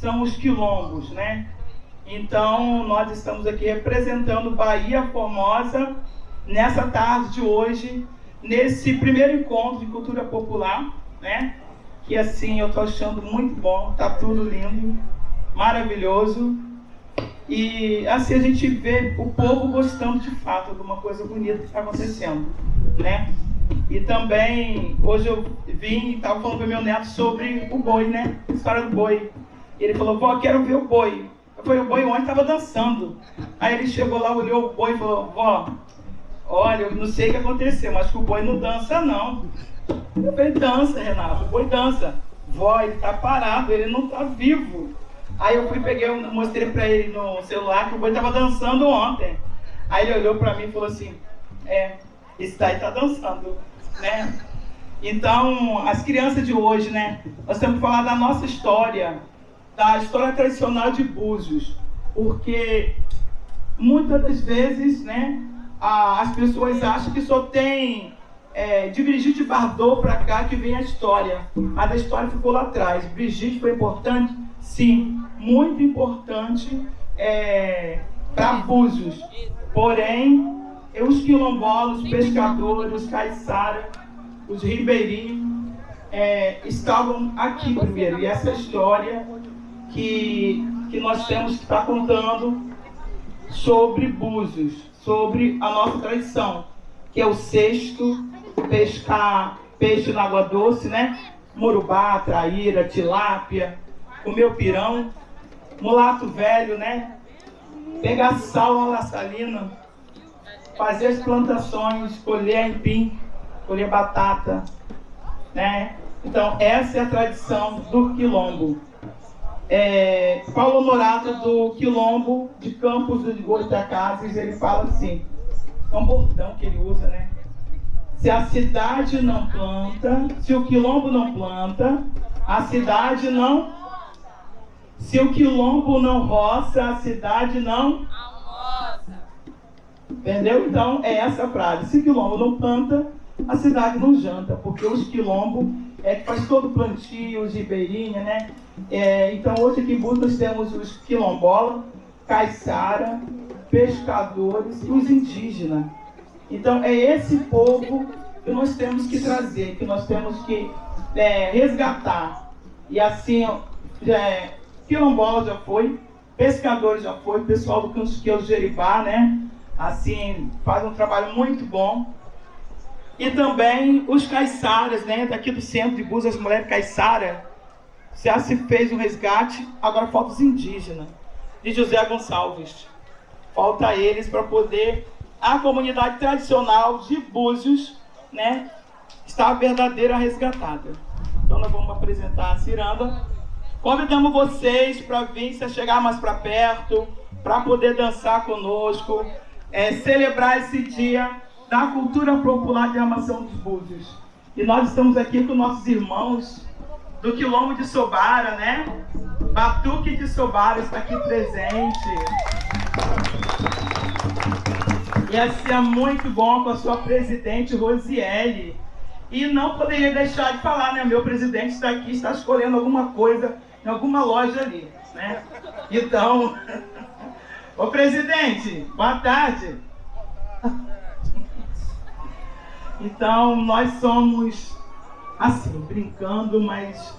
são os quilombos, né? Então, nós estamos aqui representando Bahia Formosa nessa tarde de hoje, nesse primeiro encontro de cultura popular, né? Que assim eu tô achando muito bom, tá tudo lindo, maravilhoso. E assim a gente vê o povo gostando de fato de uma coisa bonita que está acontecendo, né? E também, hoje eu vim e estava falando com meu neto sobre o boi, né? A história do boi. E ele falou, vó, quero ver o boi. Eu falei, o boi ontem estava dançando. Aí ele chegou lá, olhou o boi e falou, vó, olha, eu não sei o que aconteceu, mas que o boi não dança, não. Eu falei, dança, Renato, o boi dança. Vó, ele está parado, ele não está vivo. Aí eu fui, peguei, mostrei para ele no celular que o boi estava dançando ontem. Aí ele olhou para mim e falou assim, é, esse daí está dançando, né? Então, as crianças de hoje, né? Nós temos que falar da nossa história, da história tradicional de Búzios, porque muitas das vezes, né, as pessoas acham que só tem é, de Brigitte Bardot para cá que vem a história. Mas a história ficou lá atrás. Brigitte foi importante? Sim, muito importante é, para Búzios. Porém, os quilombolas, os pescadores, os caiçara, os ribeirinhos é, estavam aqui primeiro. E essa história que, que nós temos que estar contando sobre Búzios, sobre a nossa tradição, que é o sexto, pescar peixe na água doce, né? Morubá, traíra, tilápia, comer pirão, mulato velho, né? Pegar sal na laçalina, fazer as plantações, colher empim, colher batata, né? Então, essa é a tradição do quilombo. É, Paulo Honorato, do quilombo de Campos de Goitacazes, ele fala assim, é um bordão que ele usa, né? Se a cidade não planta, se o quilombo não planta, a cidade não se o quilombo não roça, a cidade não. Entendeu? Então, é essa frase. Se o quilombo não planta, a cidade não janta, porque os quilombos é que faz todo o plantio, os ribeirinhas, né? É, então, hoje aqui em Butas temos os quilombolas, caiçara, pescadores e os indígenas. Então, é esse povo que nós temos que trazer, que nós temos que é, resgatar. E assim, é, quilombola já foi, pescador já foi, pessoal do Canchiqueiro Jeribá, né? Assim, faz um trabalho muito bom. E também os caiçaras, né? Daqui do centro de Búzios, as mulheres caiçara, já se fez um resgate, agora falta os indígenas, de José Gonçalves. Falta eles para poder a comunidade tradicional de Búzios, né? Está verdadeira resgatada. Então nós vamos apresentar a ciranda. Convidamos vocês para vir, se chegar mais para perto, para poder dançar conosco, é, celebrar esse dia da cultura popular de armação dos búzios. E nós estamos aqui com nossos irmãos do Quilombo de Sobara, né? Batuque de Sobara está aqui presente. E assim é muito bom com a sua presidente Rosiele. E não poderia deixar de falar, né? Meu presidente está aqui, está escolhendo alguma coisa em alguma loja ali, né? Então, ô presidente, boa tarde. Então, nós somos, assim, brincando, mas